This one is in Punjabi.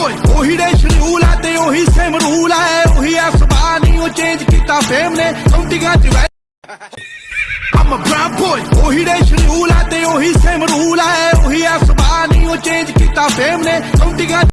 boy ਉਹੀ ਡੇ ਆ ਤੇ ਉਹੀ ਸੇਮ ਰੂਲ ਆ ਉਹੀ ਆ ਸੁਭਾ ਨਹੀਂ, ਉਹ ਚੇਂਜ ਕੀਤਾ ਫੇਮ ਨੇ ਕਾਉਂਟੀਆਂ ਚ I'm a brown boy, ਉਹੀ ਡੇ ਆ ਤੇ ਉਹੀ ਸੇਮ ਰੂਲ ਆ ਉਹੀ ਆ ਸੁਭਾ ਨਹੀਂ, ਉਹ ਚੇਂਜ ਕੀਤਾ ਫੇਮ ਨੇ ਕਾਉਂਟੀਆਂ